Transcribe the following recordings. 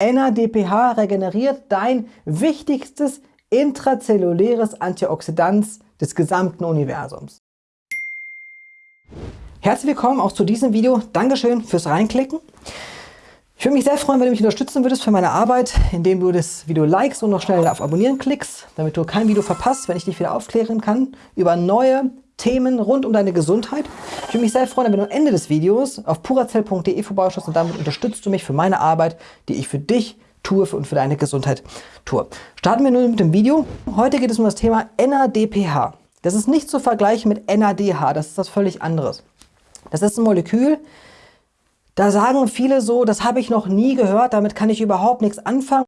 NADPH regeneriert dein wichtigstes intrazelluläres Antioxidant des gesamten Universums. Herzlich willkommen auch zu diesem Video. Dankeschön fürs Reinklicken. Ich würde mich sehr freuen, wenn du mich unterstützen würdest für meine Arbeit, indem du das Video likest und noch schnell auf Abonnieren klickst, damit du kein Video verpasst, wenn ich dich wieder aufklären kann über neue Themen rund um deine Gesundheit. Ich würde mich sehr freuen, wenn du am Ende des Videos auf purazell.de vorbeischaust und damit unterstützt du mich für meine Arbeit, die ich für dich tue und für deine Gesundheit tue. Starten wir nun mit dem Video. Heute geht es um das Thema NADPH. Das ist nicht zu vergleichen mit NADH, das ist was völlig anderes. Das ist ein Molekül, da sagen viele so, das habe ich noch nie gehört, damit kann ich überhaupt nichts anfangen.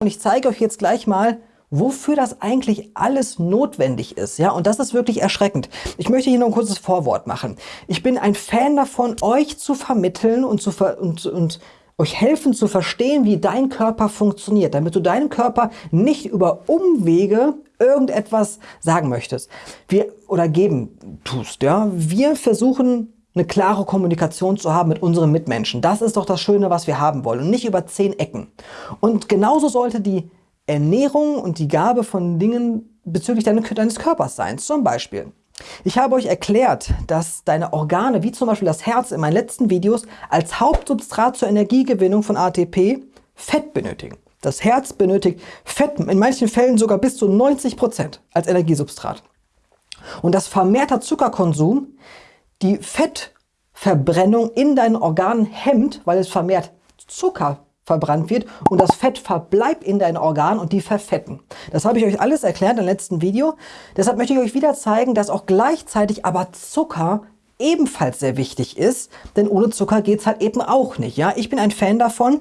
Und ich zeige euch jetzt gleich mal, wofür das eigentlich alles notwendig ist. Ja, und das ist wirklich erschreckend. Ich möchte hier noch ein kurzes Vorwort machen. Ich bin ein Fan davon, euch zu vermitteln und, zu ver und, und euch helfen zu verstehen, wie dein Körper funktioniert, damit du deinem Körper nicht über Umwege irgendetwas sagen möchtest. Wir, oder geben tust. Ja, wir versuchen eine klare Kommunikation zu haben mit unseren Mitmenschen. Das ist doch das Schöne, was wir haben wollen und nicht über zehn Ecken. Und genauso sollte die Ernährung und die Gabe von Dingen bezüglich deines Körpers sein. Zum Beispiel, ich habe euch erklärt, dass deine Organe, wie zum Beispiel das Herz in meinen letzten Videos, als Hauptsubstrat zur Energiegewinnung von ATP Fett benötigen. Das Herz benötigt Fett, in manchen Fällen sogar bis zu 90 Prozent als Energiesubstrat. Und das vermehrter Zuckerkonsum die Fettverbrennung in deinen Organen hemmt, weil es vermehrt Zucker verbrannt wird und das Fett verbleibt in deinen Organen und die verfetten. Das habe ich euch alles erklärt im letzten Video. Deshalb möchte ich euch wieder zeigen, dass auch gleichzeitig aber Zucker ebenfalls sehr wichtig ist, denn ohne Zucker geht es halt eben auch nicht. Ja? Ich bin ein Fan davon,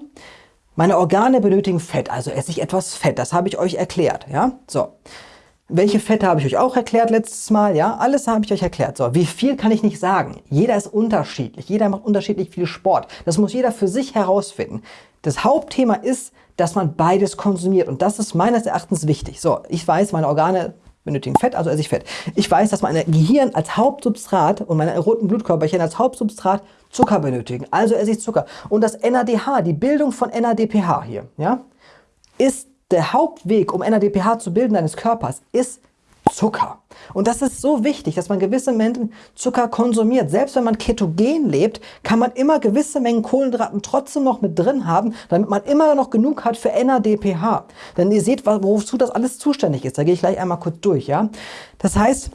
meine Organe benötigen Fett, also esse ich etwas Fett, das habe ich euch erklärt. Ja? So. Welche Fette habe ich euch auch erklärt letztes Mal? Ja, alles habe ich euch erklärt. So, wie viel kann ich nicht sagen? Jeder ist unterschiedlich. Jeder macht unterschiedlich viel Sport. Das muss jeder für sich herausfinden. Das Hauptthema ist, dass man beides konsumiert. Und das ist meines Erachtens wichtig. So, ich weiß, meine Organe benötigen Fett, also esse ich Fett. Ich weiß, dass mein Gehirn als Hauptsubstrat und meine roten Blutkörperchen als Hauptsubstrat Zucker benötigen. Also esse ich Zucker. Und das NADH, die Bildung von NADPH hier, ja, ist der Hauptweg, um NADPH zu bilden deines Körpers, ist Zucker. Und das ist so wichtig, dass man gewisse Mengen Zucker konsumiert. Selbst wenn man ketogen lebt, kann man immer gewisse Mengen Kohlenhydraten trotzdem noch mit drin haben, damit man immer noch genug hat für NADPH. Denn ihr seht, wozu das alles zuständig ist. Da gehe ich gleich einmal kurz durch. Ja? Das heißt,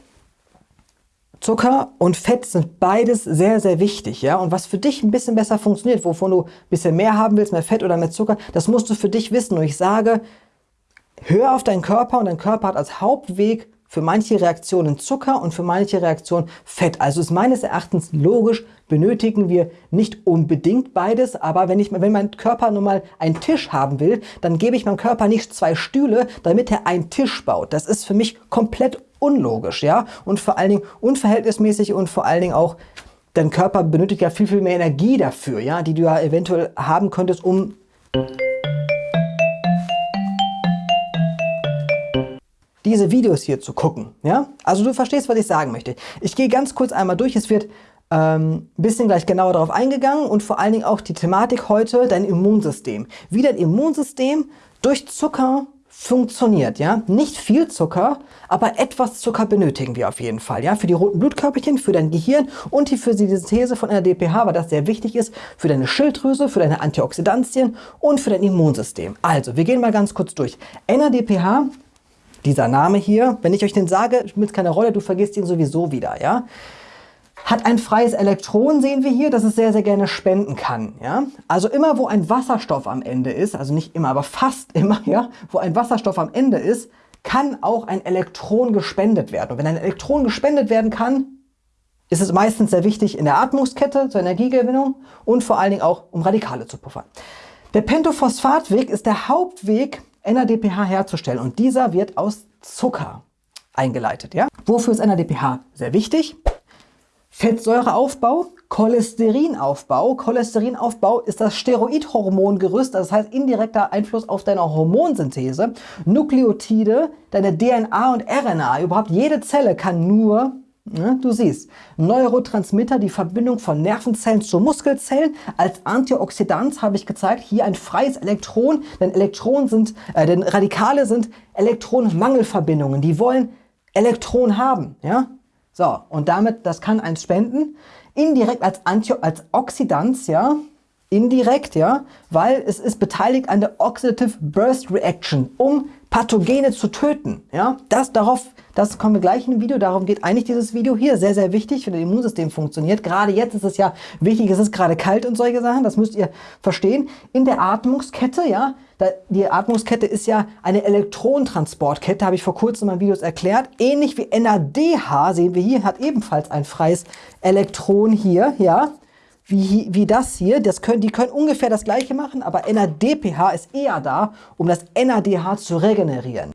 Zucker und Fett sind beides sehr, sehr wichtig. Ja? Und was für dich ein bisschen besser funktioniert, wovon du ein bisschen mehr haben willst, mehr Fett oder mehr Zucker, das musst du für dich wissen. Und ich sage, hör auf deinen Körper und dein Körper hat als Hauptweg für manche Reaktionen Zucker und für manche Reaktionen Fett. Also ist meines Erachtens logisch, benötigen wir nicht unbedingt beides, aber wenn, ich, wenn mein Körper nun mal einen Tisch haben will, dann gebe ich meinem Körper nicht zwei Stühle, damit er einen Tisch baut. Das ist für mich komplett unlogisch, ja, und vor allen Dingen unverhältnismäßig und vor allen Dingen auch dein Körper benötigt ja viel, viel mehr Energie dafür, ja, die du ja eventuell haben könntest, um diese Videos hier zu gucken. Ja? Also du verstehst, was ich sagen möchte. Ich gehe ganz kurz einmal durch. Es wird ähm, bisschen gleich genauer darauf eingegangen und vor allen Dingen auch die Thematik heute, dein Immunsystem. Wie dein Immunsystem durch Zucker funktioniert, ja. Nicht viel Zucker, aber etwas Zucker benötigen wir auf jeden Fall, ja. Für die roten Blutkörperchen, für dein Gehirn und die Synthese von NADPH, weil das sehr wichtig ist für deine Schilddrüse, für deine Antioxidantien und für dein Immunsystem. Also, wir gehen mal ganz kurz durch. NADPH dieser Name hier, wenn ich euch den sage, spielt keine Rolle, du vergisst ihn sowieso wieder, ja. Hat ein freies Elektron, sehen wir hier, das es sehr, sehr gerne spenden kann. Ja? Also immer, wo ein Wasserstoff am Ende ist, also nicht immer, aber fast immer, ja, wo ein Wasserstoff am Ende ist, kann auch ein Elektron gespendet werden. Und wenn ein Elektron gespendet werden kann, ist es meistens sehr wichtig in der Atmungskette zur Energiegewinnung und vor allen Dingen auch, um Radikale zu puffern. Der Pentophosphatweg ist der Hauptweg NADPH herzustellen und dieser wird aus Zucker eingeleitet. Ja? Wofür ist NADPH sehr wichtig? Fettsäureaufbau, Cholesterinaufbau. Cholesterinaufbau ist das Steroidhormongerüst, das heißt indirekter Einfluss auf deine Hormonsynthese. Nukleotide, deine DNA und RNA, überhaupt jede Zelle kann nur du siehst, Neurotransmitter, die Verbindung von Nervenzellen zu Muskelzellen. Als Antioxidant habe ich gezeigt, hier ein freies Elektron, denn Elektronen sind, äh, denn Radikale sind Elektronenmangelverbindungen. Die wollen Elektron haben. Ja? So, und damit, das kann eins spenden. Indirekt als, Antio als Oxidant, ja, indirekt, ja, weil es ist beteiligt an der Oxidative Burst Reaction, um Pathogene zu töten. Ja, das darauf, das kommen wir gleich in dem Video. Darum geht eigentlich dieses Video hier. Sehr, sehr wichtig, wenn das Immunsystem funktioniert. Gerade jetzt ist es ja wichtig, es ist gerade kalt und solche Sachen. Das müsst ihr verstehen. In der Atmungskette, ja, die Atmungskette ist ja eine Elektronentransportkette, habe ich vor kurzem in meinen Videos erklärt. Ähnlich wie NADH, sehen wir hier, hat ebenfalls ein freies Elektron hier, ja wie, wie das hier. Das können, die können ungefähr das gleiche machen, aber NADPH ist eher da, um das NADH zu regenerieren.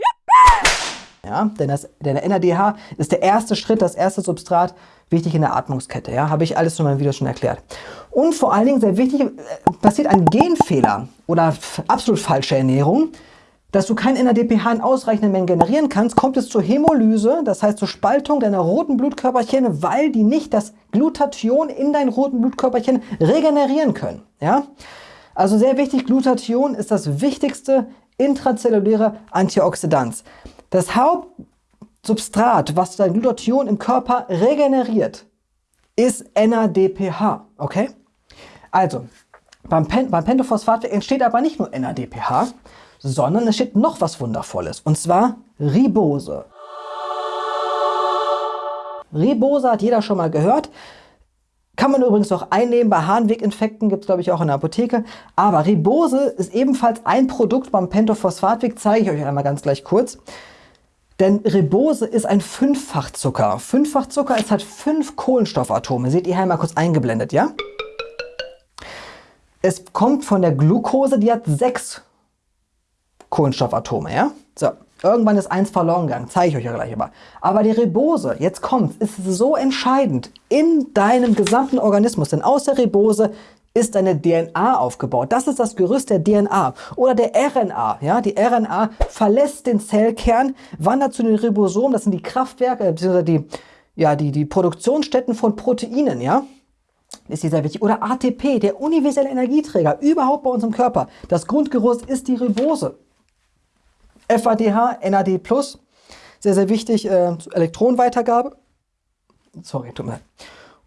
Ja, denn, das, denn der NADH ist der erste Schritt, das erste Substrat, wichtig in der Atmungskette. Ja, habe ich alles in meinem Video schon erklärt. Und vor allen Dingen sehr wichtig, äh, passiert ein Genfehler oder absolut falsche Ernährung dass du kein NADPH in ausreichenden Mengen generieren kannst, kommt es zur Hämolyse, das heißt zur Spaltung deiner roten Blutkörperchen, weil die nicht das Glutathion in deinen roten Blutkörperchen regenerieren können. Ja? Also sehr wichtig, Glutathion ist das wichtigste intrazelluläre Antioxidant. Das Hauptsubstrat, was dein Glutathion im Körper regeneriert, ist NADPH. Okay? Also, beim, Pen beim Pentophosphat entsteht aber nicht nur NADPH, sondern es steht noch was Wundervolles, und zwar Ribose. Ribose hat jeder schon mal gehört. Kann man übrigens auch einnehmen, bei Harnweginfekten gibt es glaube ich auch in der Apotheke. Aber Ribose ist ebenfalls ein Produkt beim Pentophosphatweg, zeige ich euch einmal ganz gleich kurz. Denn Ribose ist ein Fünffachzucker. Fünffachzucker, es hat fünf Kohlenstoffatome. Seht ihr hier einmal kurz eingeblendet, ja? Es kommt von der Glucose, die hat sechs Kohlenstoffatome, ja? So, irgendwann ist eins verloren gegangen, zeige ich euch ja gleich aber. Aber die Ribose, jetzt kommt, ist so entscheidend in deinem gesamten Organismus, denn aus der Ribose ist deine DNA aufgebaut. Das ist das Gerüst der DNA oder der RNA. Ja, die RNA verlässt den Zellkern, wandert zu den Ribosomen, das sind die Kraftwerke, beziehungsweise die, ja, die, die Produktionsstätten von Proteinen, ja ist hier sehr wichtig. Oder ATP, der universelle Energieträger, überhaupt bei uns im Körper. Das Grundgerüst ist die Ribose. FADH, NAD+, sehr, sehr wichtig, äh, Elektronenweitergabe. Sorry, tut mir leid.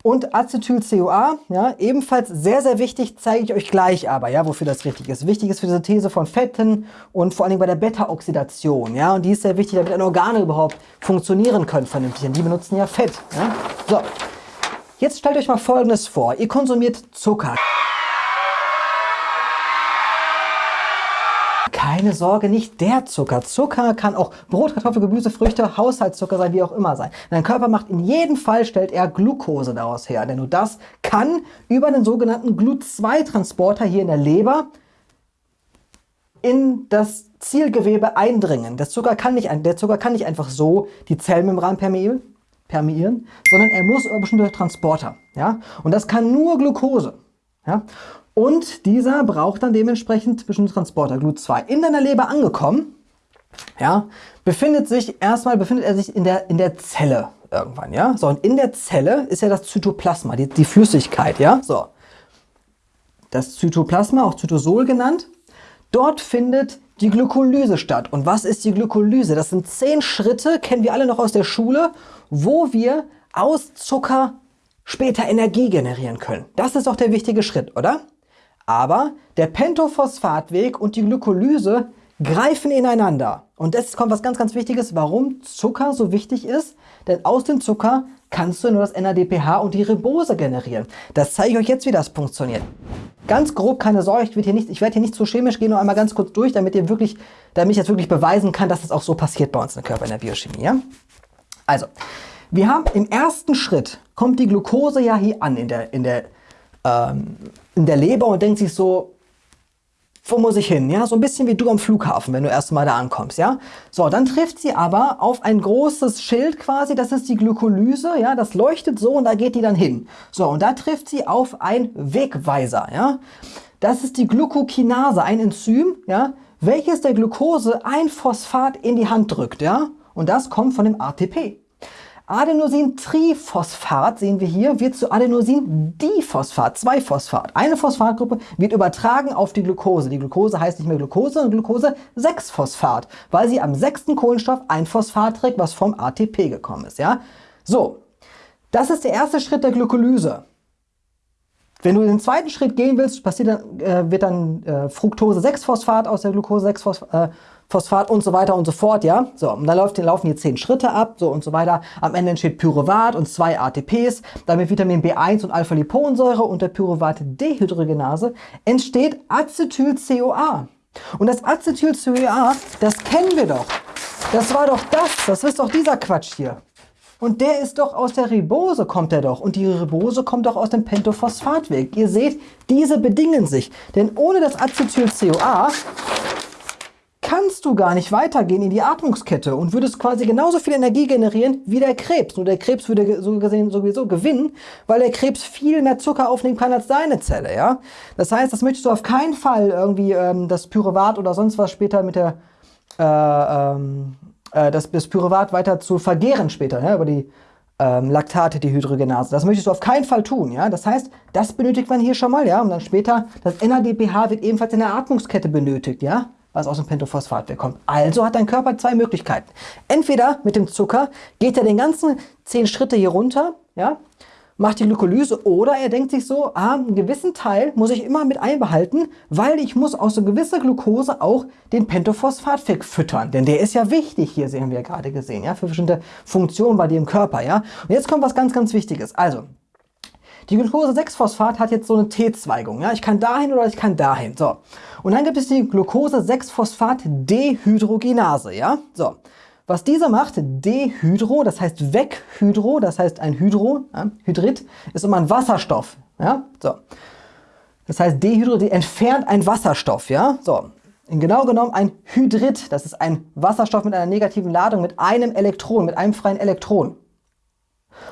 Und Acetyl-CoA, ja, ebenfalls sehr, sehr wichtig, zeige ich euch gleich aber, ja, wofür das richtig ist. Wichtig ist für die Synthese von Fetten und vor allem bei der Beta-Oxidation, ja, und die ist sehr wichtig, damit Organe überhaupt funktionieren können vernünftig, denn die benutzen ja Fett, ja. So, jetzt stellt euch mal Folgendes vor, ihr konsumiert Zucker. Keine Sorge, nicht der Zucker. Zucker kann auch Brot, Kartoffel, Gemüse, Früchte, Haushaltszucker sein, wie auch immer sein. Dein Körper macht in jedem Fall, stellt er Glucose daraus her. Denn nur das kann über den sogenannten GLUT2-Transporter hier in der Leber in das Zielgewebe eindringen. Der Zucker kann nicht, der Zucker kann nicht einfach so die Zellmembran permeieren, permeieren sondern er muss über bestimmte Transporter. Ja? Und das kann nur Glucose. Ja? Und dieser braucht dann dementsprechend bestimmte Transporter, GLUT2. In deiner Leber angekommen, ja, befindet sich, erstmal befindet er sich in der, in der Zelle irgendwann, ja. So, und in der Zelle ist ja das Zytoplasma, die, die Flüssigkeit, ja. So, das Zytoplasma, auch Zytosol genannt, dort findet die Glykolyse statt. Und was ist die Glykolyse? Das sind zehn Schritte, kennen wir alle noch aus der Schule, wo wir aus Zucker später Energie generieren können. Das ist doch der wichtige Schritt, oder? Aber der Pentophosphatweg und die Glykolyse greifen ineinander. Und jetzt kommt was ganz, ganz Wichtiges, warum Zucker so wichtig ist. Denn aus dem Zucker kannst du nur das NADPH und die Ribose generieren. Das zeige ich euch jetzt, wie das funktioniert. Ganz grob, keine Sorge, ich hier nicht, ich werde hier nicht so chemisch gehen, nur einmal ganz kurz durch, damit ihr wirklich, damit ich jetzt wirklich beweisen kann, dass das auch so passiert bei uns im Körper in der Biochemie. Ja? Also, wir haben im ersten Schritt, kommt die Glucose ja hier an in der, in der ähm, in der Leber und denkt sich so, wo muss ich hin? Ja, so ein bisschen wie du am Flughafen, wenn du erst mal da ankommst, ja. So, dann trifft sie aber auf ein großes Schild quasi, das ist die Glykolyse, ja, das leuchtet so und da geht die dann hin. So, und da trifft sie auf ein Wegweiser, ja. Das ist die Glucokinase, ein Enzym, ja, welches der Glucose ein Phosphat in die Hand drückt, ja. Und das kommt von dem ATP. Adenosintriphosphat, sehen wir hier, wird zu Adenosindiphosphat, 2-Phosphat. Eine Phosphatgruppe wird übertragen auf die Glucose. Die Glucose heißt nicht mehr Glucose, sondern Glucose-6-Phosphat, weil sie am sechsten Kohlenstoff ein Phosphat trägt, was vom ATP gekommen ist. Ja? So, das ist der erste Schritt der Glykolyse. Wenn du den zweiten Schritt gehen willst, passiert dann, äh, wird dann äh, Fructose-6-Phosphat aus der Glucose-6-Phosphat Phosphat und so weiter und so fort, ja. So, und dann läuft, laufen hier zehn Schritte ab, so und so weiter. Am Ende entsteht Pyruvat und zwei ATPs. Dann mit Vitamin B1 und Alpha-Liponsäure und der Pyruvat-Dehydrogenase entsteht Acetyl-CoA. Und das Acetyl-CoA, das kennen wir doch. Das war doch das, das ist doch dieser Quatsch hier. Und der ist doch aus der Ribose, kommt der doch. Und die Ribose kommt doch aus dem Pentophosphatweg. Ihr seht, diese bedingen sich. Denn ohne das Acetyl-CoA kannst du gar nicht weitergehen in die Atmungskette und würdest quasi genauso viel Energie generieren wie der Krebs. Nur der Krebs würde so gesehen sowieso gewinnen, weil der Krebs viel mehr Zucker aufnehmen kann als deine Zelle. Ja? Das heißt, das möchtest du auf keinen Fall irgendwie ähm, das Pyruvat oder sonst was später mit der äh, ähm, äh, das, das Pyruvat weiter zu vergehren später, ja, über die ähm, Laktate, die Hydrogenase. Das möchtest du auf keinen Fall tun. Ja? Das heißt, das benötigt man hier schon mal. Ja? Und dann später, das NADPH wird ebenfalls in der Atmungskette benötigt. Ja? Was aus dem Pentophosphat bekommt. Also hat dein Körper zwei Möglichkeiten. Entweder mit dem Zucker geht er den ganzen zehn Schritte hier runter, ja, macht die Glykolyse oder er denkt sich so, ah, einen gewissen Teil muss ich immer mit einbehalten, weil ich muss aus so gewisser Glucose auch den Pentophosphat füttern, denn der ist ja wichtig, hier sehen wir gerade gesehen, ja, für bestimmte Funktionen bei dir im Körper, ja. Und jetzt kommt was ganz, ganz Wichtiges. Also, die Glucose-6-Phosphat hat jetzt so eine T-Zweigung. Ja? Ich kann dahin oder ich kann dahin. So. Und dann gibt es die Glucose-6-Phosphat-Dehydrogenase. Ja? So. Was diese macht, Dehydro, das heißt Weghydro, das heißt ein Hydro, ja, Hydrid, ist immer ein Wasserstoff. Ja? So. Das heißt Dehydro, die entfernt einen Wasserstoff. Ja? So. Genau genommen ein Hydrid, das ist ein Wasserstoff mit einer negativen Ladung, mit einem Elektron, mit einem freien Elektron.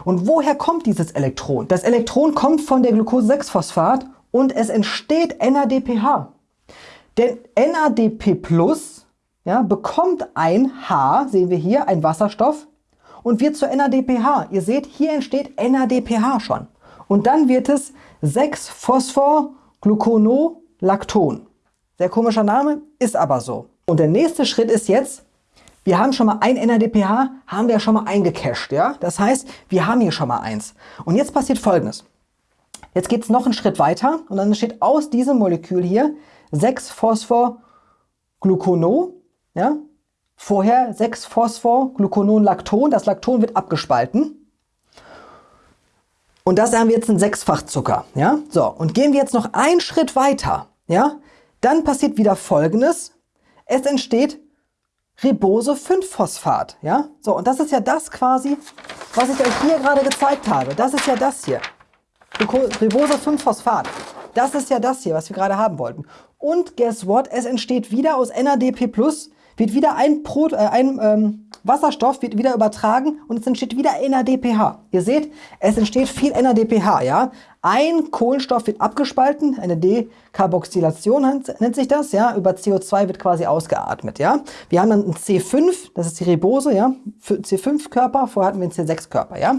Und woher kommt dieses Elektron? Das Elektron kommt von der Glucose-6-Phosphat und es entsteht NADPH. Denn NADP ja, bekommt ein H, sehen wir hier, ein Wasserstoff und wird zu NADPH. Ihr seht, hier entsteht NADPH schon. Und dann wird es 6-Phosphorgluconolacton. Sehr komischer Name, ist aber so. Und der nächste Schritt ist jetzt, wir haben schon mal ein NADPH, haben wir schon mal eingecached. Ja? Das heißt, wir haben hier schon mal eins. Und jetzt passiert folgendes. Jetzt geht es noch einen Schritt weiter und dann entsteht aus diesem Molekül hier 6-Phosphorglucono. Ja? Vorher 6-Phosphorgluconolacton. Das Lacton wird abgespalten. Und das haben wir jetzt ein Sechsfachzucker. Ja? So, und gehen wir jetzt noch einen Schritt weiter. Ja? Dann passiert wieder folgendes. Es entsteht Ribose-5-Phosphat. Ja? So, und das ist ja das quasi, was ich euch hier gerade gezeigt habe. Das ist ja das hier. Ribose-5-Phosphat. Das ist ja das hier, was wir gerade haben wollten. Und guess what? Es entsteht wieder aus NADP+, wird wieder ein, Pro, äh, ein ähm, Wasserstoff wird wieder übertragen und es entsteht wieder NADPH. Ihr seht, es entsteht viel NADPH, ja. Ein Kohlenstoff wird abgespalten, eine Dekarboxylation nennt sich das, ja. Über CO2 wird quasi ausgeatmet, ja. Wir haben dann ein C5, das ist die Ribose, ja. C5-Körper, vorher hatten wir einen C6-Körper, ja.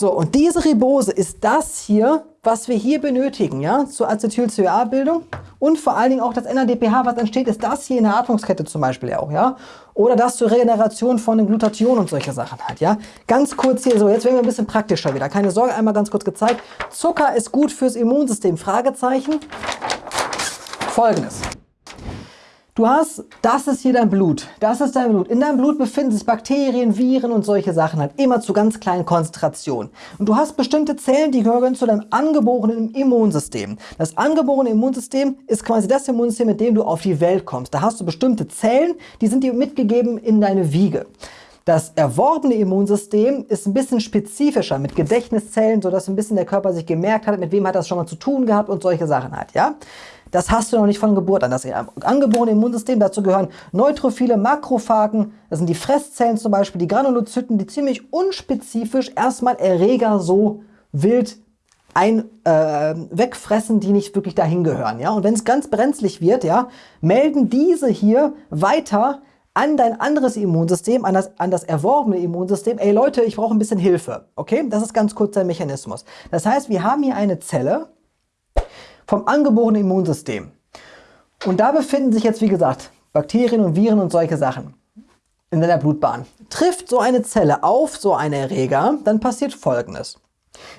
So, und diese Ribose ist das hier, was wir hier benötigen, ja, zur Acetyl-CoA-Bildung und vor allen Dingen auch das NADPH, was entsteht, ist das hier in der Atmungskette zum Beispiel auch, ja, oder das zur Regeneration von den Glutathion und solche Sachen halt, ja. Ganz kurz hier so, jetzt werden wir ein bisschen praktischer wieder, keine Sorge, einmal ganz kurz gezeigt. Zucker ist gut fürs Immunsystem, Fragezeichen. Folgendes. Du hast, das ist hier dein Blut, das ist dein Blut. In deinem Blut befinden sich Bakterien, Viren und solche Sachen halt immer zu ganz kleinen Konzentrationen. Und du hast bestimmte Zellen, die gehören zu deinem angeborenen Immunsystem. Das angeborene Immunsystem ist quasi das Immunsystem, mit dem du auf die Welt kommst. Da hast du bestimmte Zellen, die sind dir mitgegeben in deine Wiege. Das erworbene Immunsystem ist ein bisschen spezifischer mit Gedächtniszellen, sodass ein bisschen der Körper sich gemerkt hat, mit wem hat das schon mal zu tun gehabt und solche Sachen halt, ja. Das hast du noch nicht von Geburt an. Das angeborene Immunsystem, dazu gehören Neutrophile, Makrophagen, das sind die Fresszellen zum Beispiel, die Granulozyten, die ziemlich unspezifisch erstmal Erreger so wild ein, äh, wegfressen, die nicht wirklich dahin gehören. Ja? Und wenn es ganz brenzlig wird, ja, melden diese hier weiter an dein anderes Immunsystem, an das, an das erworbene Immunsystem, ey Leute, ich brauche ein bisschen Hilfe. Okay, das ist ganz kurz der Mechanismus. Das heißt, wir haben hier eine Zelle vom angeborenen Immunsystem. Und da befinden sich jetzt, wie gesagt, Bakterien und Viren und solche Sachen in deiner Blutbahn. Trifft so eine Zelle auf so einen Erreger, dann passiert Folgendes.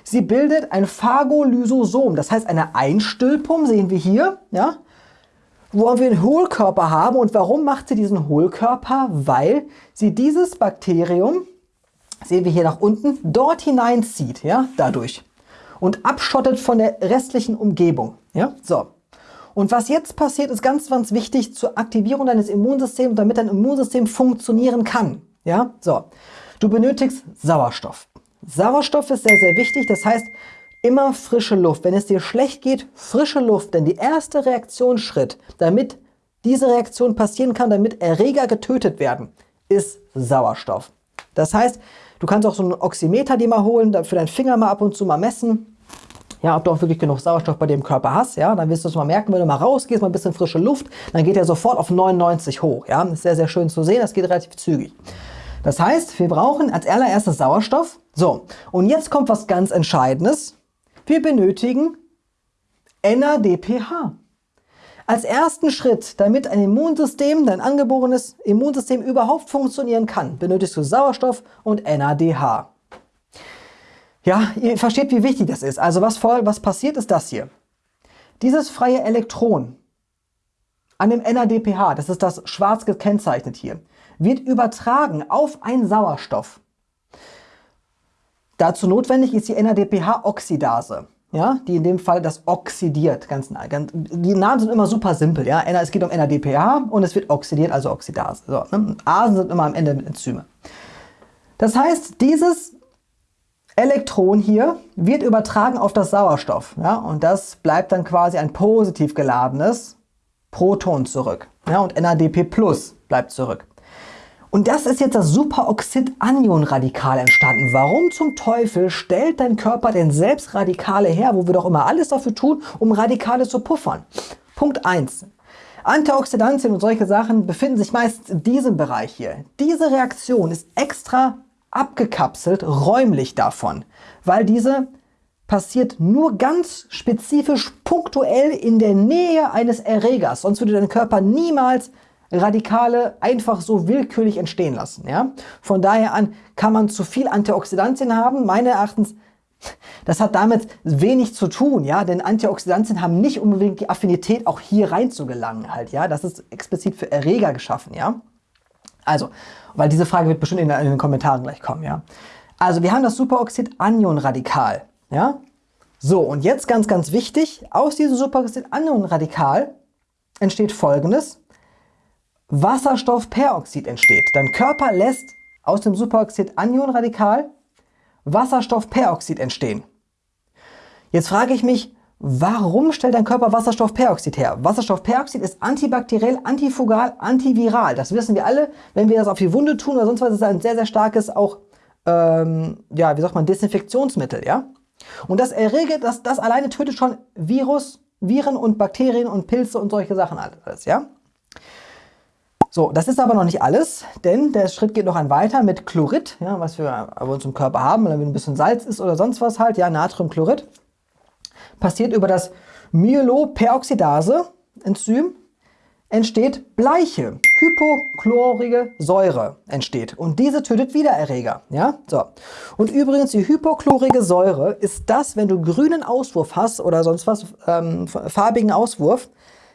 Sie bildet ein Phagolysosom, das heißt eine Einstülpung, sehen wir hier, ja, wo wir einen Hohlkörper haben. Und warum macht sie diesen Hohlkörper? Weil sie dieses Bakterium, sehen wir hier nach unten, dort hineinzieht, ja, dadurch. Und abschottet von der restlichen Umgebung. Ja, so. Und was jetzt passiert, ist ganz, ganz wichtig zur Aktivierung deines Immunsystems, damit dein Immunsystem funktionieren kann. Ja, so. Du benötigst Sauerstoff. Sauerstoff ist sehr, sehr wichtig. Das heißt, immer frische Luft. Wenn es dir schlecht geht, frische Luft. Denn die erste Reaktionsschritt, damit diese Reaktion passieren kann, damit Erreger getötet werden, ist Sauerstoff. Das heißt, du kannst auch so einen Oximeter dir mal holen, für deinen Finger mal ab und zu mal messen. Ja, ob du auch wirklich genug Sauerstoff bei dir im Körper hast, ja, dann wirst du es mal merken, wenn du mal rausgehst, mal ein bisschen frische Luft, dann geht er sofort auf 99 hoch, ja, ist sehr, sehr schön zu sehen, das geht relativ zügig. Das heißt, wir brauchen als allererstes Sauerstoff. So, und jetzt kommt was ganz Entscheidendes. Wir benötigen NADPH. Als ersten Schritt, damit ein Immunsystem, dein angeborenes Immunsystem überhaupt funktionieren kann, benötigst du Sauerstoff und NADH. Ja, ihr versteht, wie wichtig das ist. Also was, voll, was passiert, ist das hier. Dieses freie Elektron an dem NADPH, das ist das schwarz gekennzeichnet hier, wird übertragen auf einen Sauerstoff. Dazu notwendig ist die NADPH-Oxidase, ja, die in dem Fall das oxidiert. Ganz, ganz, die Namen sind immer super simpel. Ja? Es geht um NADPH und es wird oxidiert, also Oxidase. So, ne? Asen sind immer am Ende Enzyme. Das heißt, dieses Elektron hier wird übertragen auf das Sauerstoff. Ja? Und das bleibt dann quasi ein positiv geladenes Proton zurück. Ja? Und NADP Plus bleibt zurück. Und das ist jetzt das Superoxid-Anion-Radikal entstanden. Warum zum Teufel stellt dein Körper denn selbst Radikale her, wo wir doch immer alles dafür tun, um Radikale zu puffern? Punkt 1. Antioxidantien und solche Sachen befinden sich meist in diesem Bereich hier. Diese Reaktion ist extra abgekapselt räumlich davon, weil diese passiert nur ganz spezifisch punktuell in der Nähe eines Erregers. Sonst würde dein Körper niemals Radikale einfach so willkürlich entstehen lassen. Ja? Von daher an kann man zu viel Antioxidantien haben. Meines Erachtens, das hat damit wenig zu tun, ja, denn Antioxidantien haben nicht unbedingt die Affinität, auch hier rein zu gelangen halt, ja. Das ist explizit für Erreger geschaffen, ja. Also, weil diese Frage wird bestimmt in, in den Kommentaren gleich kommen, ja. Also, wir haben das Superoxid-Anion-Radikal, ja. So, und jetzt ganz, ganz wichtig, aus diesem Superoxid-Anion-Radikal entsteht folgendes. Wasserstoffperoxid entsteht. Dein Körper lässt aus dem Superoxid-Anion-Radikal Wasserstoffperoxid entstehen. Jetzt frage ich mich, warum stellt dein Körper Wasserstoffperoxid her? Wasserstoffperoxid ist antibakteriell, antifugal, antiviral. Das wissen wir alle. Wenn wir das auf die Wunde tun oder sonst was, ist das ein sehr, sehr starkes auch, ähm, ja, wie sagt man, Desinfektionsmittel, ja? Und das Errege, das, das alleine tötet schon Virus, Viren und Bakterien und Pilze und solche Sachen alles, ja? So, das ist aber noch nicht alles, denn der Schritt geht noch ein weiter mit Chlorid, ja, was wir bei uns im Körper haben, wenn ein bisschen Salz ist oder sonst was halt, ja, Natriumchlorid. Passiert über das Myeloperoxidase-Enzym entsteht Bleiche, hypochlorige Säure entsteht und diese tötet wieder Erreger, ja, so. Und übrigens die hypochlorige Säure ist das, wenn du grünen Auswurf hast oder sonst was, ähm, farbigen Auswurf,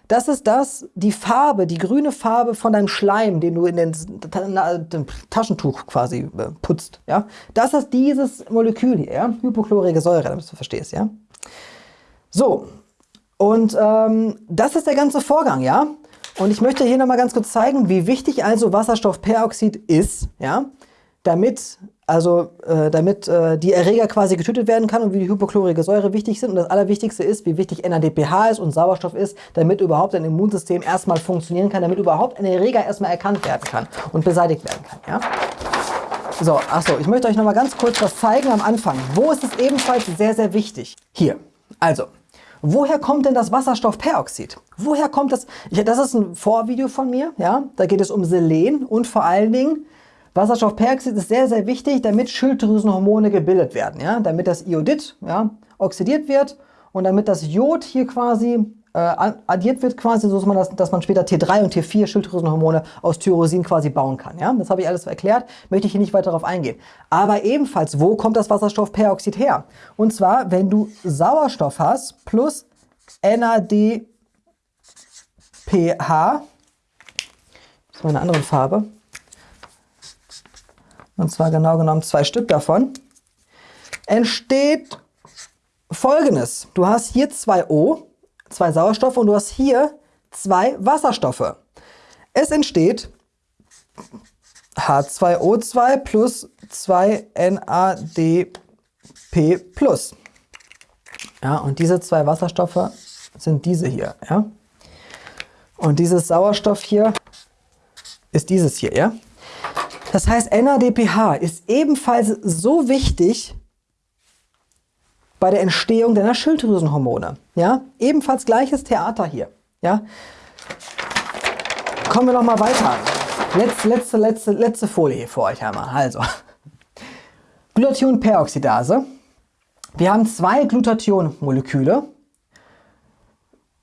das ist das, die Farbe, die grüne Farbe von deinem Schleim, den du in den, den Taschentuch quasi äh, putzt. Ja? Das ist dieses Molekül hier, ja? hypochlorige Säure, damit du verstehst. Ja? So, und ähm, das ist der ganze Vorgang. ja. Und ich möchte hier nochmal ganz kurz zeigen, wie wichtig also Wasserstoffperoxid ist, ja, damit also äh, damit äh, die Erreger quasi getötet werden kann und wie die hypochlorige Säure wichtig sind. Und das Allerwichtigste ist, wie wichtig NADPH ist und Sauerstoff ist, damit überhaupt ein Immunsystem erstmal funktionieren kann, damit überhaupt ein Erreger erstmal erkannt werden kann und beseitigt werden kann. Ja? So, achso, ich möchte euch nochmal ganz kurz was zeigen am Anfang. Wo ist es ebenfalls sehr, sehr wichtig? Hier. Also, woher kommt denn das Wasserstoffperoxid? Woher kommt das? Ich, das ist ein Vorvideo von mir, ja. Da geht es um Selen und vor allen Dingen Wasserstoffperoxid ist sehr, sehr wichtig, damit Schilddrüsenhormone gebildet werden, ja. Damit das Iodid, ja, oxidiert wird und damit das Jod hier quasi äh, addiert wird quasi, so dass man, das, dass man später T3 und T4 Schilddrüsenhormone aus Tyrosin quasi bauen kann. Ja? Das habe ich alles erklärt, möchte ich hier nicht weiter darauf eingehen. Aber ebenfalls, wo kommt das Wasserstoffperoxid her? Und zwar, wenn du Sauerstoff hast plus NADPH, das war eine andere Farbe, und zwar genau genommen zwei Stück davon, entsteht folgendes. Du hast hier zwei O zwei Sauerstoffe und du hast hier zwei Wasserstoffe. Es entsteht H2O2 plus 2NADP plus. Ja, und diese zwei Wasserstoffe sind diese hier. Ja? Und dieses Sauerstoff hier ist dieses hier. Ja? Das heißt, NADPH ist ebenfalls so wichtig bei der Entstehung deiner Schilddrüsenhormone. Ja? Ebenfalls gleiches Theater hier. Ja? Kommen wir noch mal weiter. Letzte, letzte, letzte, letzte Folie hier für euch einmal. Also, Glutathionperoxidase. Wir haben zwei Glutathion-Moleküle.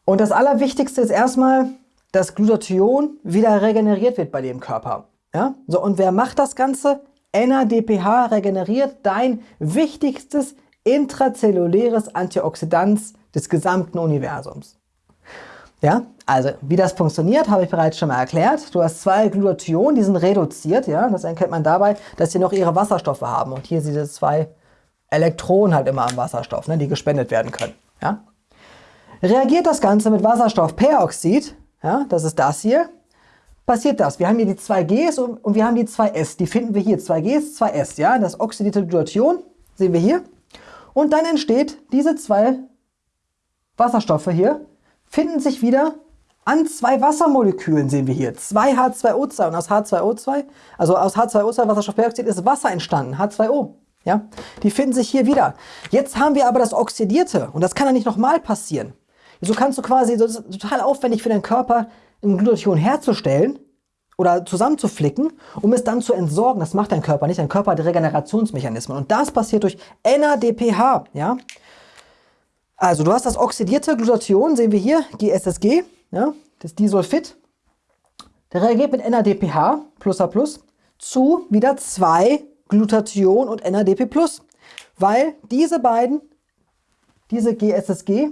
Und das Allerwichtigste ist erstmal, dass Glutathion wieder regeneriert wird bei dem Körper. Ja? So, und wer macht das Ganze? NADPH regeneriert dein wichtigstes intrazelluläres Antioxidant des gesamten Universums. Ja, also wie das funktioniert, habe ich bereits schon mal erklärt. Du hast zwei Glutathion, die sind reduziert. Ja, das erkennt man dabei, dass sie noch ihre Wasserstoffe haben. Und hier sind diese zwei Elektronen halt immer am Wasserstoff, ne, die gespendet werden können. Ja. Reagiert das Ganze mit Wasserstoffperoxid, ja, das ist das hier, passiert das. Wir haben hier die zwei Gs und, und wir haben die zwei S. Die finden wir hier, zwei Gs, zwei S. Ja, das oxidierte Glutathion sehen wir hier. Und dann entsteht diese zwei Wasserstoffe hier, finden sich wieder an zwei Wassermolekülen, sehen wir hier. Zwei H2O2 und aus H2O2, also aus H2O2 Wasserstoffperoxid ist Wasser entstanden, H2O. Ja? Die finden sich hier wieder. Jetzt haben wir aber das Oxidierte und das kann ja nicht nochmal passieren. So kannst du quasi, das ist total aufwendig für deinen Körper, ein Glutathion herzustellen, oder zusammenzuflicken, um es dann zu entsorgen. Das macht dein Körper nicht. Dein Körper hat Regenerationsmechanismen. Und das passiert durch NADPH. Ja? Also du hast das oxidierte Glutathion, sehen wir hier, GSSG, ja? das Disulfid. Der reagiert mit NADPH, plus A plus, zu wieder zwei Glutathion und NADP plus. Weil diese beiden, diese GSSG,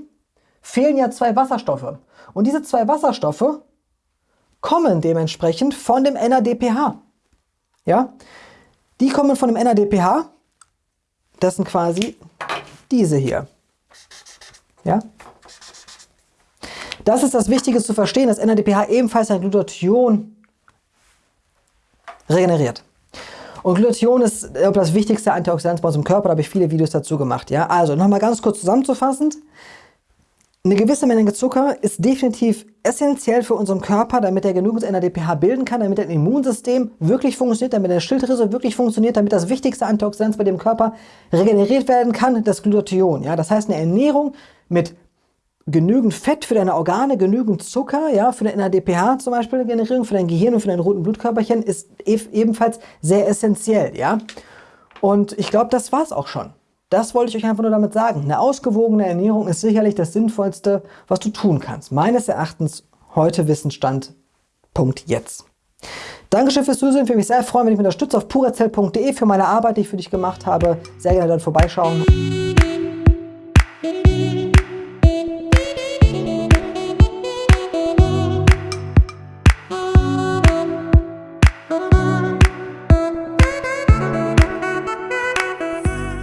fehlen ja zwei Wasserstoffe. Und diese zwei Wasserstoffe kommen dementsprechend von dem NADPH. Ja? Die kommen von dem NADPH. Das sind quasi diese hier. Ja? Das ist das Wichtige zu verstehen, dass NADPH ebenfalls ein Glutathion regeneriert. Und Glutathion ist das wichtigste Antioxidant bei unserem Körper, da habe ich viele Videos dazu gemacht. Ja? Also nochmal ganz kurz zusammenzufassend. Eine gewisse Menge Zucker ist definitiv essentiell für unseren Körper, damit er genügend NADPH bilden kann, damit ein Immunsystem wirklich funktioniert, damit eine Schilddrüse wirklich funktioniert, damit das wichtigste Antioxidant bei dem Körper regeneriert werden kann, das Glutathion. Ja, das heißt, eine Ernährung mit genügend Fett für deine Organe, genügend Zucker, ja, für deine NADPH zum Beispiel, Generierung für dein Gehirn und für deine roten Blutkörperchen ist ebenfalls sehr essentiell, ja. Und ich glaube, das war es auch schon. Das wollte ich euch einfach nur damit sagen. Eine ausgewogene Ernährung ist sicherlich das Sinnvollste, was du tun kannst. Meines Erachtens heute Wissensstand. Punkt jetzt. Dankeschön fürs Zusehen. Ich würde mich sehr freuen, wenn ich mich unterstütze auf purazell.de für meine Arbeit, die ich für dich gemacht habe. Sehr gerne dort vorbeischauen.